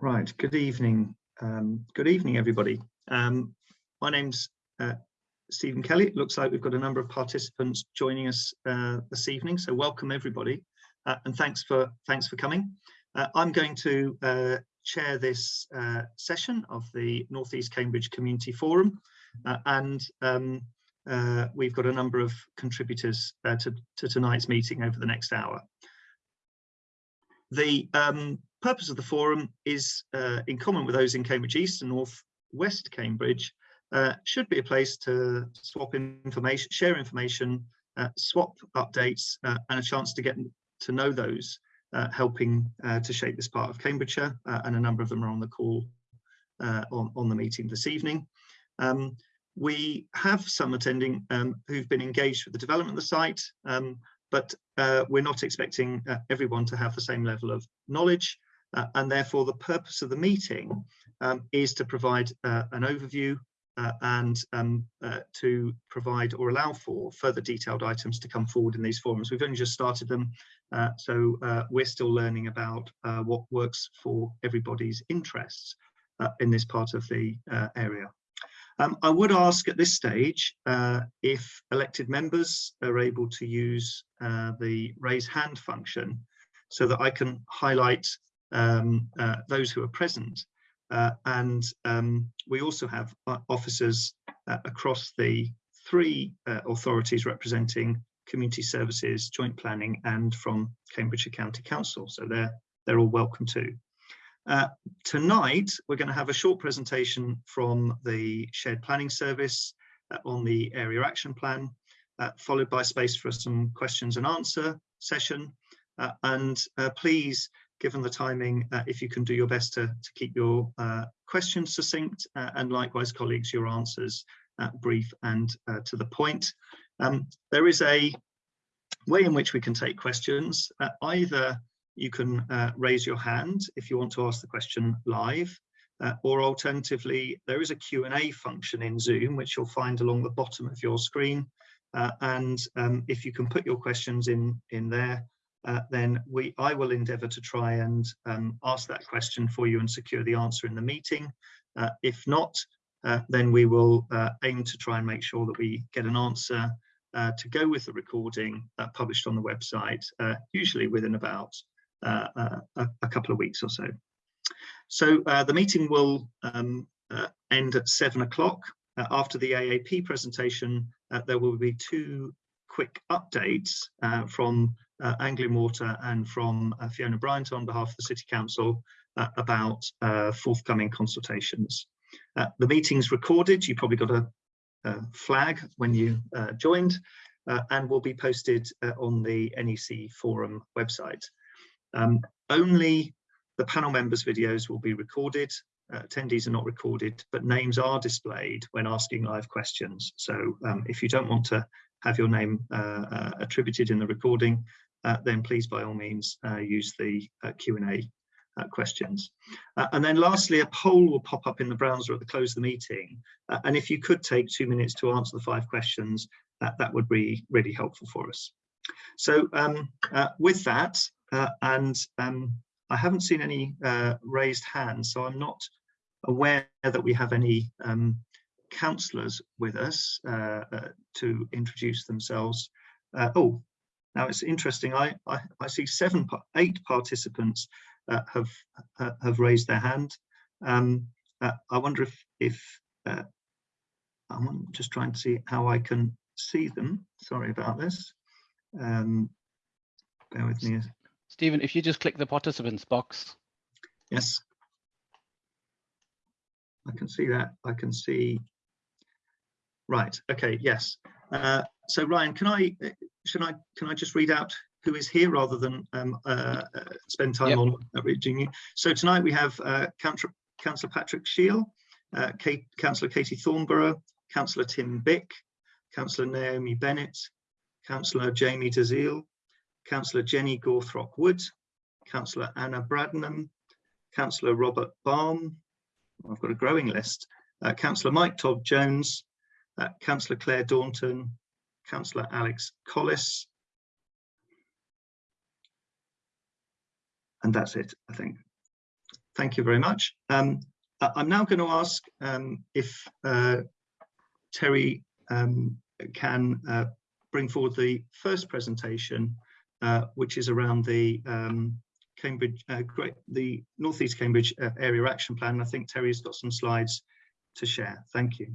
Right, good evening. Um, good evening, everybody. Um, my name's uh, Stephen Kelly. It looks like we've got a number of participants joining us uh, this evening, so welcome everybody, uh, and thanks for thanks for coming. Uh, I'm going to uh, chair this uh, session of the Northeast Cambridge Community Forum, and um, we've got a number of contributors to, to tonight's meeting over the next hour. The um, purpose of the forum is, uh, in common with those in Cambridge East and North West Cambridge, uh, should be a place to swap information, share information, uh, swap updates, uh, and a chance to get to know those uh, helping uh, to shape this part of Cambridgeshire, and a number of them are on the call on, on the meeting this evening. Um, we have some attending um, who've been engaged with the development of the site, um, but we're not expecting everyone to have the same level of knowledge uh, and therefore the purpose of the meeting um, is to provide uh, an overview uh, and um, uh, to provide or allow for further detailed items to come forward in these forums. We've only just started them, uh, so uh, we're still learning about what works for everybody's interests in this part of the area. Um, I would ask at this stage if elected members are able to use the raise hand function so that I can highlight um, uh, those who are present. Uh, and um, we also have uh, officers uh, across the three uh, authorities representing community services, joint planning, and from Cambridgeshire County Council. So they're, they're all welcome too. Uh, tonight, we're going to have a short presentation from the Shared Planning Service on the Area Action Plan, followed by space for some questions and answer session. and please given the timing, uh, if you can do your best to, to keep your uh, questions succinct uh, and likewise colleagues, your answers uh, brief and uh, to the point. Um, there is a way in which we can take questions. Uh, either you can raise your hand if you want to ask the question live, or alternatively, there is a Q&A function in Zoom, which you'll find along the bottom of your screen. and um, if you can put your questions in, in there, uh, then we I will endeavour to try and um, ask that question for you and secure the answer in the meeting. Uh, if not, uh, then we will uh, aim to try and make sure that we get an answer uh, to go with the recording published on the website, usually within about a, a, couple of weeks or so. So the meeting will um, end at seven o'clock. after the AAP presentation, there will be two quick updates from uh, Water and from uh, Fiona Bryant on behalf of the City Council uh, about uh, forthcoming consultations. Uh, the meeting's recorded, you probably got a, a flag when you uh, joined, and will be posted on the NEC forum website. Um, only the panel members' videos will be recorded. attendees are not recorded, but names are displayed when asking live questions. So um, if you don't want to have your name uh, uh, attributed in the recording, uh, then please by all means uh, use the uh, Q&A questions. and then lastly, a poll will pop up in the browser at the close of the meeting. and if you could take two minutes to answer the five questions, that would be really helpful for us. So um, with that, and um, I haven't seen any raised hands, so I'm not aware that we have any um, councillors with us uh, uh, to introduce themselves. Uh, oh, now it's interesting. I, I, I see seven, eight participants uh, have uh, have raised their hand. Um, uh, I wonder if if uh, I'm just trying to see how I can see them. Sorry about this. Um, bear with me. Stephen, if you just click the participants box. Yes. I can see that. I can see. Right. Okay. Yes. Uh, so Ryan, can I should I can I just read out who is here rather than um, uh, uh, spend time yep. on reading you? So tonight we have uh, Councillor Patrick Sheil, uh, Kate, Councillor Katie Thornburrow, Councillor Tim Bick, Councillor Naomi Bennett, Councillor Jamie Dalzell, Councillor Jenny Gawthrope Wood, Councillor Anna Bradnam, Councillor Robert Balm, I've got a growing list, uh, Councillor Mike Todd Jones, uh, Councillor Claire Daunton, Councillor Alex Collis. And that's it, I think. Thank you very much. Um, I'm now going to ask um, if uh, Terry um, can uh, bring forward the first presentation, uh, which is around the um, Cambridge, uh, Great, the Northeast Cambridge uh, Area Action Plan. I think Terry's got some slides to share. Thank you.